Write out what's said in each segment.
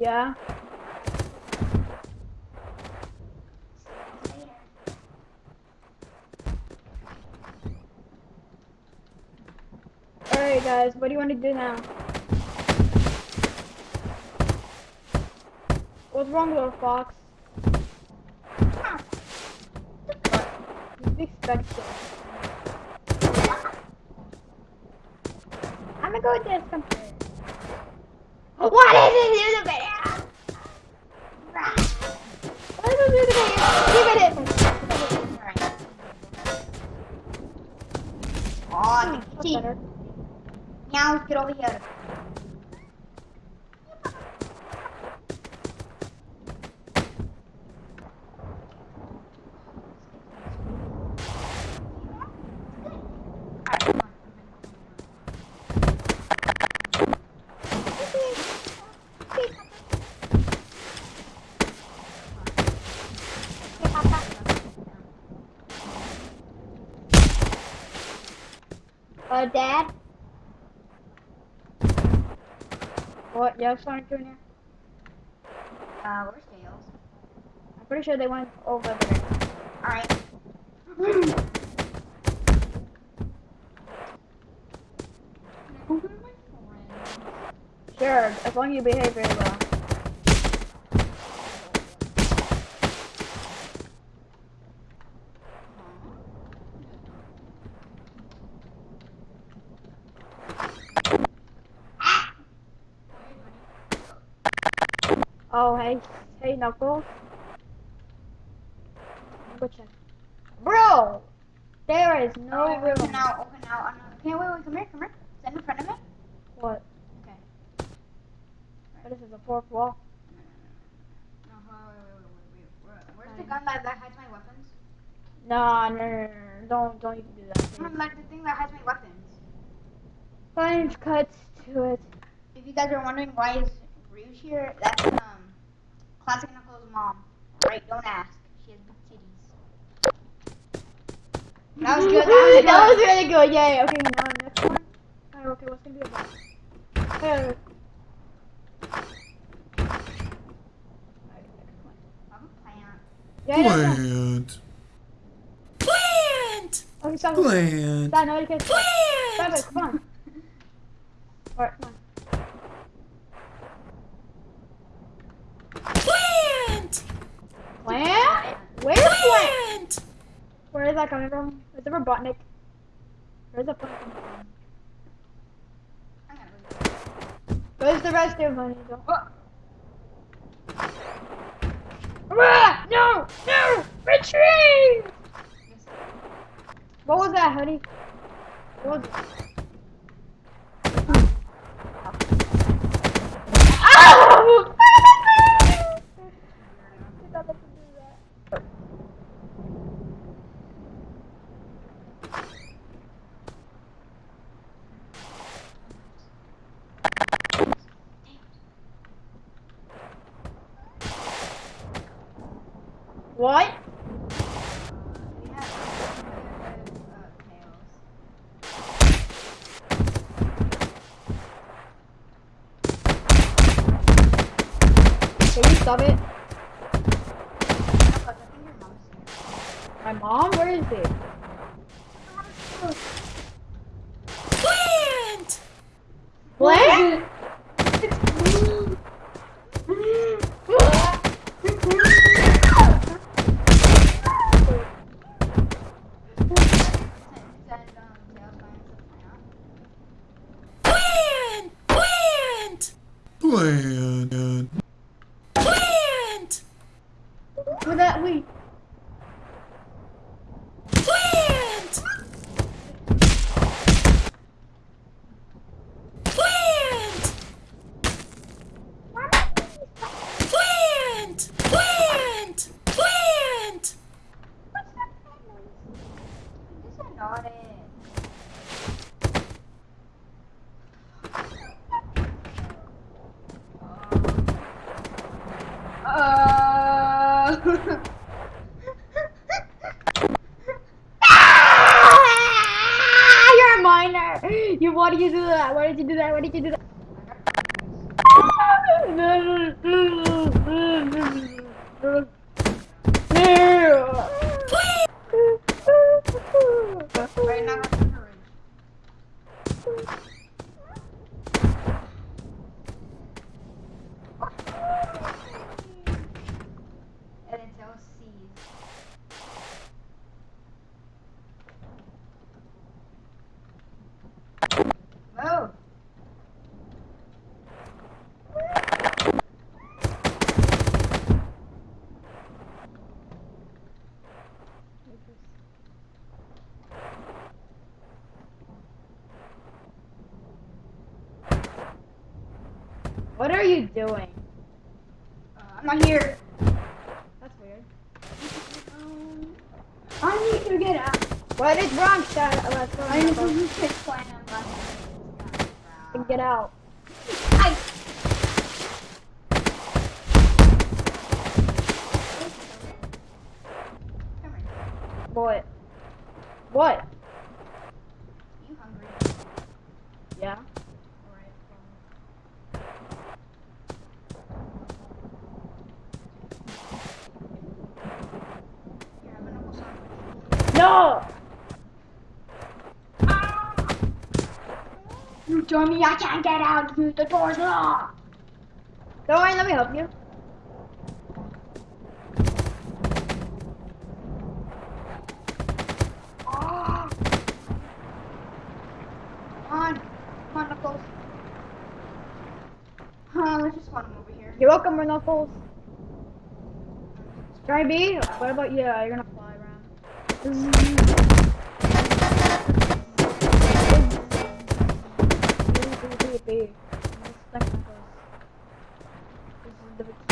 Yeah. Alright guys, what do you want to do now? What's wrong, little fox? I'm gonna go with this computer. What is it the video? What is it in the video? Give it in. Oh, Nikki. better. Meow, get over here. Uh, Dad? What? You have Sonic Jr.? Uh, where's Tails? I'm pretty sure they went over there. Alright. Sure, as long as you behave very well. Oh, hey, hey, Knuckles. Go check. Bro, there is no Oh, room. open out, open out. Okay, wait, wait, come here, come here. Stand in front of me. What? Okay. Is this, a fourth wall? No, wait, wait, wait, wait, wait. Where, where's the gun that, that hides my weapons? Nah, no, no, no, no, don't, don't even do that. Please. Like the thing that hides my weapons. Fine, cuts to it. If you guys are wondering why is Rouge here, that's um Classic Knuckles' mom. Right? Don't ask. She has big titties. That was good. That was good. that was really good. Yay. Okay, now next one. Oh, okay, what's gonna be about? Hey. I'm a plant. Yeah, yeah, yeah. Plant. Plant. Okay, stop. Plant. Stop. No, you can't stop. Stop it. Come on. Alright, come on. Plant. Plant? Where's plant? Where is that coming from? Is it Robotnik? Where's the plant coming from? I'm gonna leave. Where's the rest of money? Oh. Ah, no! No! Retreat! What was that, honey? What was it? Ow! Did not meant to do that. What? We have uh, Tails. Can you stop it? Knuckles, I think your mom's here. My mom? Where is it? Plant. What? Send, send, um, Tails going into the plant. Plant. Plant. Plant. Plant. With that, wait. Plant. Plant. Plant. Plant. Plant. This is not it. Uh. Ah, you're a minor. You why did you do that? Why did you do that? Why did you do that? What are you doing? Uh, I'm not here. That's weird. I need to get out. What is wrong, go. I need to Knuckles. use this plan unless And Get out. I. What? What? You hungry? Yeah. Alright. Here, have a knuckle sandwich. No! Dummy, I can't get out. The door's locked. Don't worry, let me help you. Ah. Come on. Come on, Knuckles. Huh, let's just spawn over here. You're welcome, Knuckles. Try? What about you? You're gonna fly around. this. This is the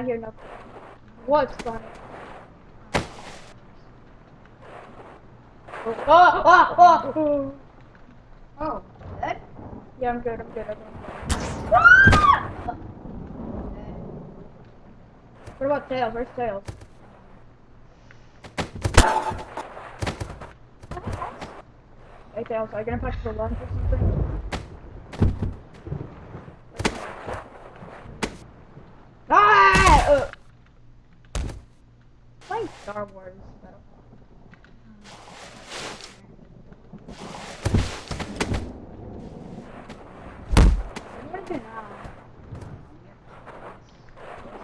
Alright, I'm out here. No. What's funny? Oh, oh, oh, oh. Oh, good. Yeah, I'm good. I'm good. I'm good. Ah! What about tails? Where's tails? Hey, tails. Are you gonna pack for lunch or something? Ah! Uh. Playing Star Wars.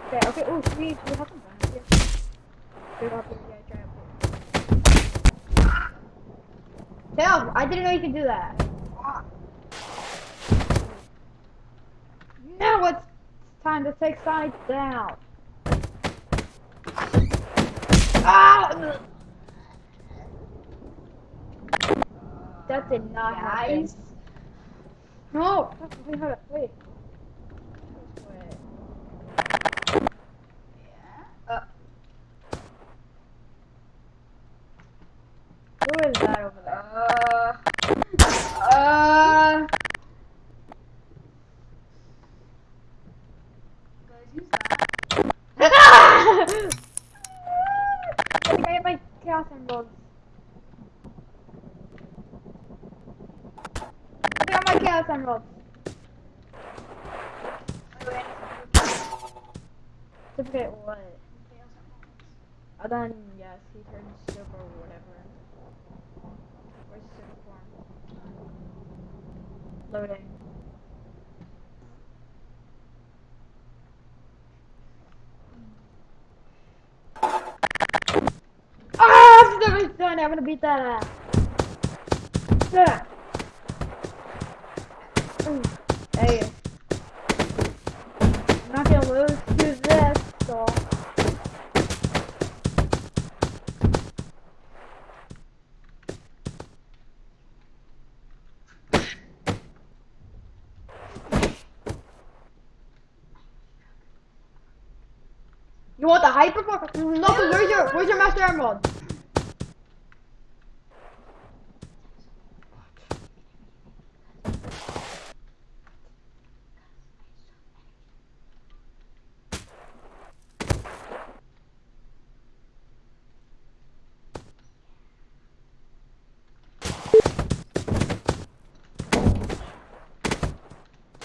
Okay, okay, oh, should we, have some guns here? Up here? Yeah, try I didn't know you could do that. Now it's time to take Sonic down. Ah! That did not happen. Nice. No, we have a play. Look at my chaos emeralds. Look at what? Oh, then, yes, he turns silver or whatever. Where's silver form? Loading. Ah, oh, I've never done. I'm gonna beat that ass. Yeah. more. Nothing. Where's your Where's your master emerald?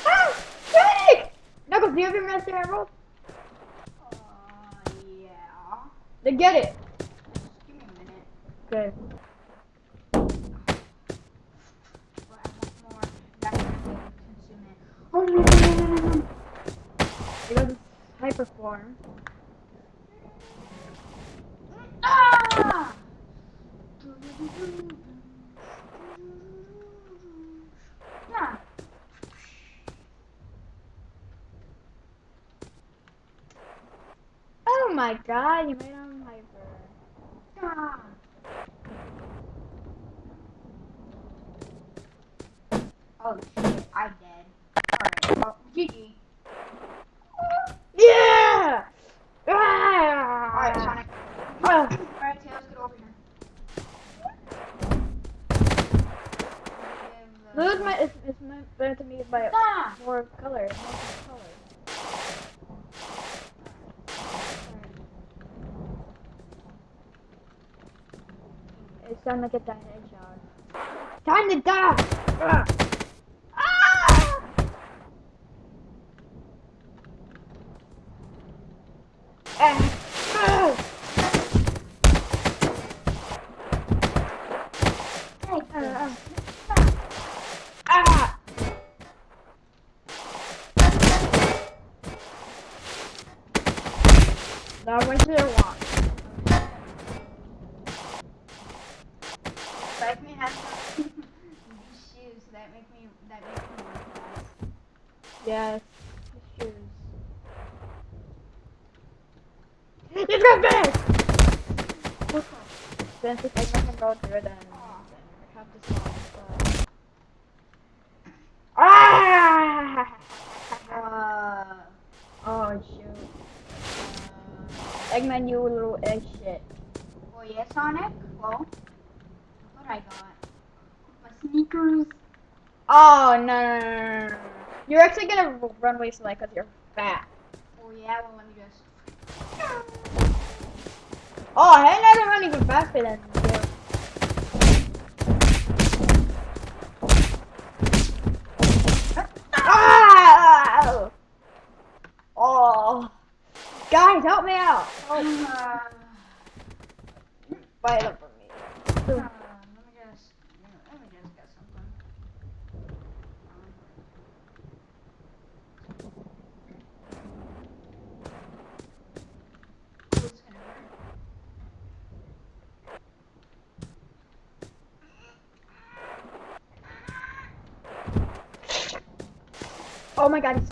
Ah, do you have your master emerald? Then get it. Just give me a minute. Okay. But I want more. That's gonna consume it. Oh, no, no, no, no, no, no. You got this hyper form. Ah! Yeah. Oh my god, you made him hyper. Ah. Oh shit, I'm dead. Alright, well, GG. Yeah! Ah! Alright, Sonic. Ah. Alright, Tails, get over here. Blue is my is, is meant meant to be by Ah! more color. More color. It's time to get that headshot. Time to die! Ah! Ah! Ah! Hey, Ah! Ah! Now I went to the walk. Like me has some these shoes that make me that make me run fast. Yes, the shoes. It's got big! Since if I can go through then, then I have to stop. Ah! Uh, Oh shoot. Uh, Eggman, you little egg shit. oh yeah, Sonic. Well, what I got. My sneakers. Oh no, no, no. You're actually gonna run away slow because you're fat. Oh yeah, well let me just. Oh, hey, I can run even faster than you. Ah! Oh, guys, help me out! Help. Uh, Fight up for me just. Let me just get something. Um, it's gonna hurt.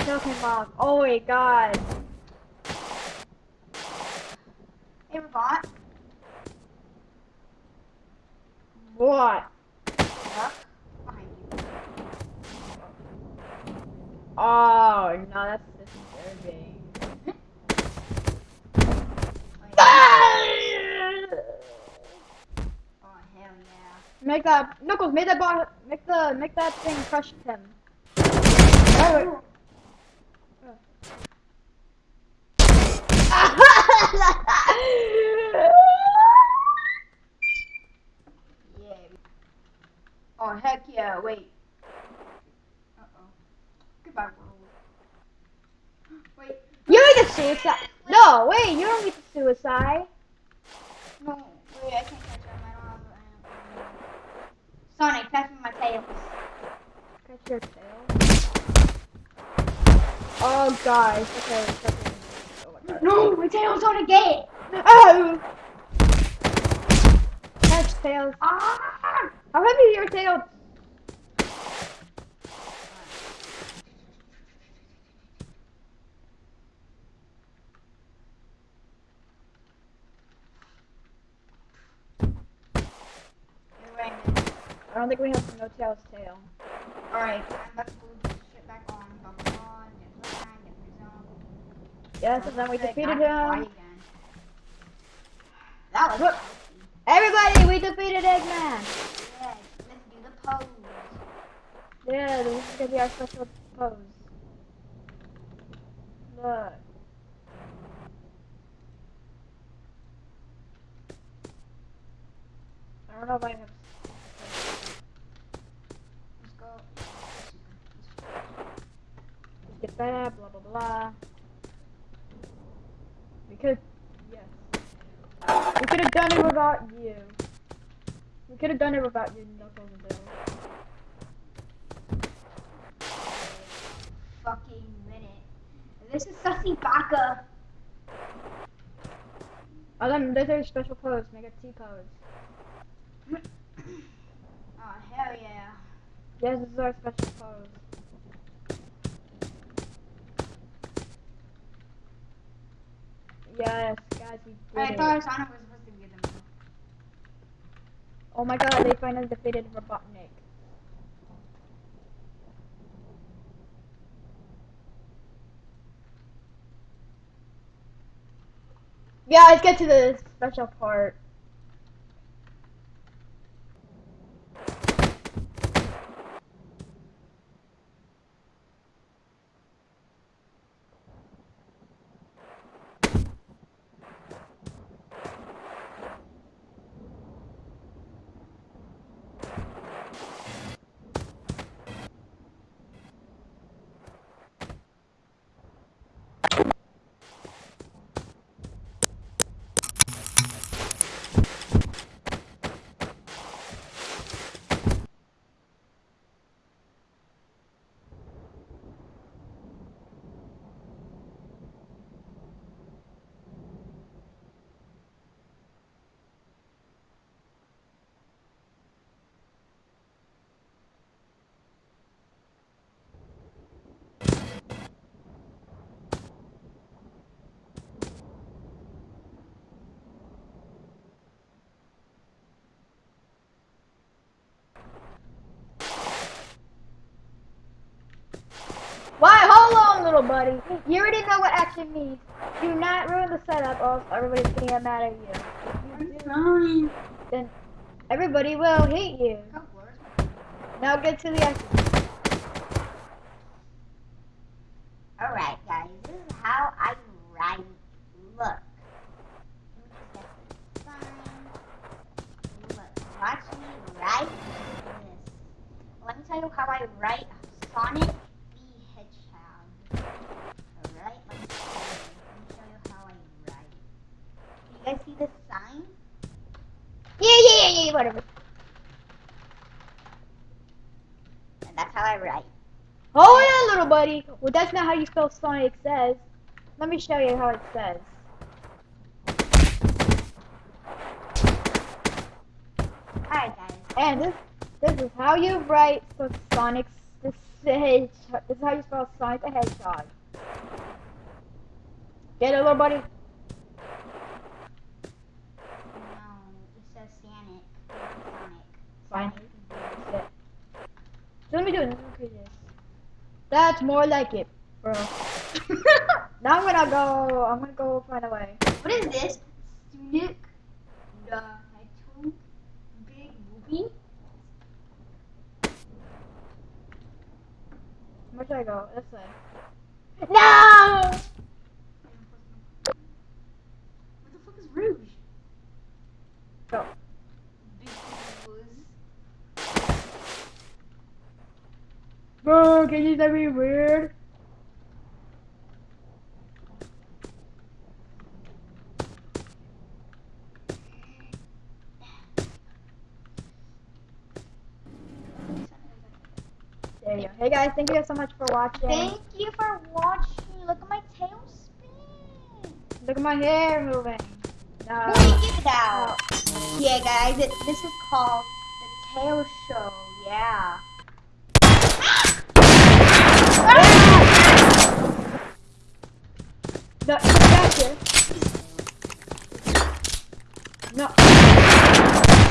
My god, he still came off. Oh my god. Hey, Robot. What? You. Oh, no, that's disturbing. Ah! Oh, yeah. Oh. Make that Knuckles, make that bar, make the make that thing crush him. Oh, wait. Yeah. Oh, heck yeah, wait. Uh-oh. Goodbye, world. Wait. you need to suicide. No, wait, you don't need to suicide. No, wait, I can't catch him. I don't have Sonic, catch my tail. Catch your tail. Oh, guys. Okay, okay. Oh my god. No, my tail's on a gate. Oh! Catch tails. Ah! How heavy is your tail? Anyway, I don't think we have no tail's tail. alright, to put this shit back on. Get get. Yes, and then we defeated now I can fly him. That was. Everybody, we defeated Eggman. Yeah, let's do the pose. Yeah, this is gonna be our special pose. Look. I don't know if I have. Let's go. Just get that, blah blah blah. could, yes. We could have done it without you. We could have done it without you, Knuckles and Bill. Fucking minute. This is Sussy Baka. Oh, them, those are special codes. Make it T codes. Oh hell yeah. Yes, this is our special code. Yes, guys, we did I thought Sonic was supposed to get them. Oh my god, they finally defeated Robotnik. Yeah, let's get to the special part. Why? Hold on, little buddy. You already know what action means. Do not ruin the setup, or else everybody's gonna get mad at you. Then everybody will hate you. Now get to the action. Alright guys, this is how I write. Look. Look, watch me write this. Let me tell you how I write Sonic the Hedgehog. Alright, let me show you. Let me show you how I write. Can you guys see this sign? Yeah, yeah, yeah, yeah, whatever. And that's how I write. Oh, Hold on, little buddy. Well, that's not how you spell Sonic says. Let me show you how it says. Alright guys. And this, this is how you write so Sonic the Hedgehog. This is how you spell Sonic the Hedgehog. Get it, little buddy? No, it says Sonic. It. So let me do it. Me this. That's more like it, bro. now I'm gonna go. I'm gonna go find a way. What is this? Sonic the Hedgehog Big Movie? Where should I go? This way. No! What the fuck is Rouge? Go. Because Bro, can that be weird? There you go. Hey guys, thank you guys so much for watching. Thank you for watching. Look at my tail spin. Look at my hair moving. No. Let get out. Yeah, guys, it, this is called the Tail Show. Yeah. No, gotcha. No.